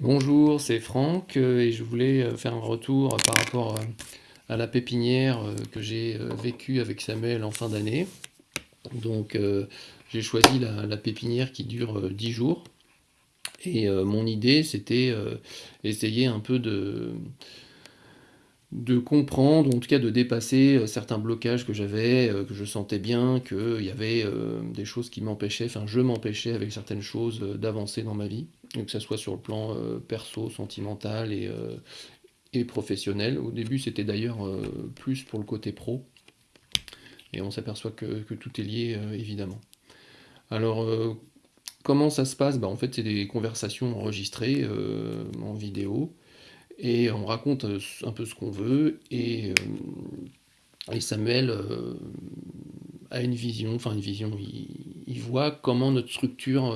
Bonjour, c'est Franck euh, et je voulais euh, faire un retour par rapport euh, à la pépinière que j'ai vécue avec Samuel en fin d'année. Donc j'ai choisi la, pépinière qui dure 10 jours et mon idée c'était essayer un peu de, de comprendre, en tout cas de dépasser certains blocages que j'avais, que je sentais bien qu'il y avait des choses qui m'empêchaient, enfin je m'empêchais avec certaines choses d'avancer dans ma vie que ce soit sur le plan euh, perso, sentimental et, euh, professionnel. Au début, c'était d'ailleurs euh, plus pour le côté pro, et on s'aperçoit que, tout est lié, évidemment. Alors, comment ça se passe? Bah, En fait, c'est des conversations enregistrées en vidéo, et on raconte un peu ce qu'on veut, et, et Samuel a une vision, enfin une vision, il, voit comment notre structure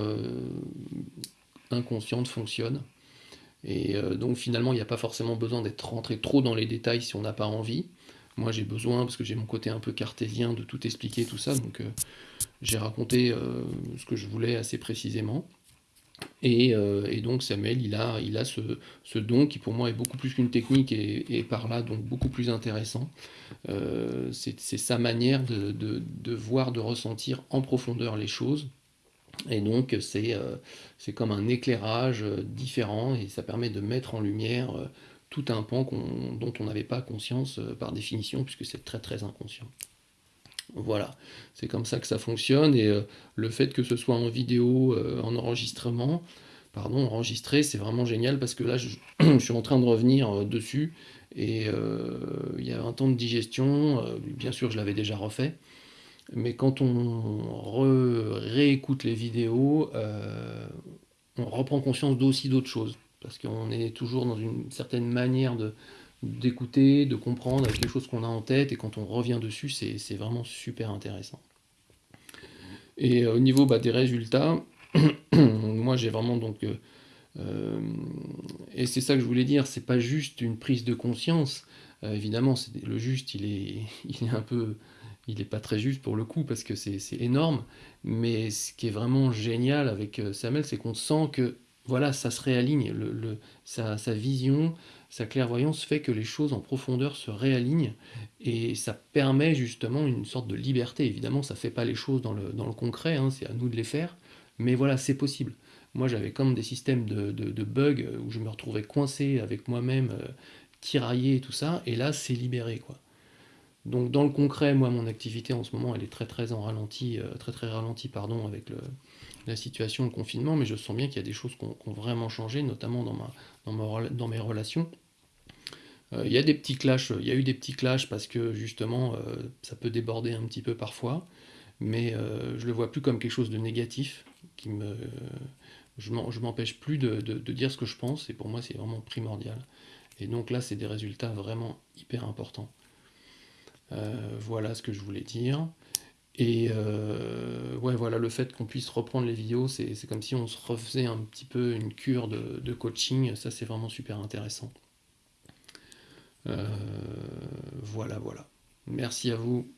inconsciente fonctionne. Et euh, donc finalement, il n'y a pas forcément besoin d'être rentré trop dans les détails si on n'a pas envie. Moi, j'ai besoin, parce que j'ai mon côté un peu cartésien, de tout expliquer, tout ça. Donc, euh, j'ai raconté euh, ce que je voulais assez précisément. Et, donc, Samuel, il a, ce, don qui, pour moi, est beaucoup plus qu'une technique et, par là, donc, beaucoup plus intéressant. C'est sa manière de, voir, de ressentir en profondeur les choses et donc euh, c'est comme un éclairage euh, différent et ça permet de mettre en lumière euh, tout un pan dont on n'avait pas conscience par définition puisque c'est très très inconscient. Voilà, c'est comme ça que ça fonctionne et le fait que ce soit en vidéo, en enregistrement, pardon, enregistré, c'est vraiment génial parce que là je, suis en train de revenir dessus et il y a un temps de digestion, bien sûr je l'avais déjà refait, mais quand on réécoute les vidéos, euh, on reprend conscience d'aussi d'autres choses. Parce qu'on est toujours dans une certaine manière d'écouter, de, comprendre avec les choses qu'on a en tête, et quand on revient dessus, c'est vraiment super intéressant. Et euh, au niveau bah, des résultats, moi j'ai vraiment donc... Euh, et c'est ça que je voulais dire, c'est pas juste une prise de conscience. évidemment, le juste, il est, il est un peu il n'est pas très juste pour le coup parce que c'est énorme, mais ce qui est vraiment génial avec euh, Samuel, c'est qu'on sent que voilà, ça se réaligne, le, sa, vision, sa clairvoyance fait que les choses en profondeur se réalignent et ça permet justement une sorte de liberté. Évidemment, ça ne fait pas les choses dans le, le concret, hein, c'est à nous de les faire, mais voilà, c'est possible. Moi, j'avais comme des systèmes de, bugs où je me retrouvais coincé avec moi-même, euh, tiraillé et tout ça, et là, c'est libéré, quoi. Donc dans le concret, moi mon activité en ce moment elle est très très en ralenti, euh, très très ralenti pardon avec la situation, le confinement, mais je sens bien qu'il y a des choses qui ont, vraiment changé, notamment dans, ma, dans, mes relations. Euh, il y a des petits clashs, il y a eu des petits clashs parce que justement euh, ça peut déborder un petit peu parfois, mais je le vois plus comme quelque chose de négatif, qui me, je m'empêche plus de, de, dire ce que je pense, et pour moi c'est vraiment primordial. Et donc là c'est des résultats vraiment hyper importants. Euh, voilà ce que je voulais dire. Et euh, voilà, le fait qu'on puisse reprendre les vidéos, c'est comme si on se refaisait un petit peu une cure de, coaching. Ça, c'est vraiment super intéressant. Euh, voilà, voilà. Merci à vous.